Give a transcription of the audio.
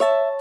you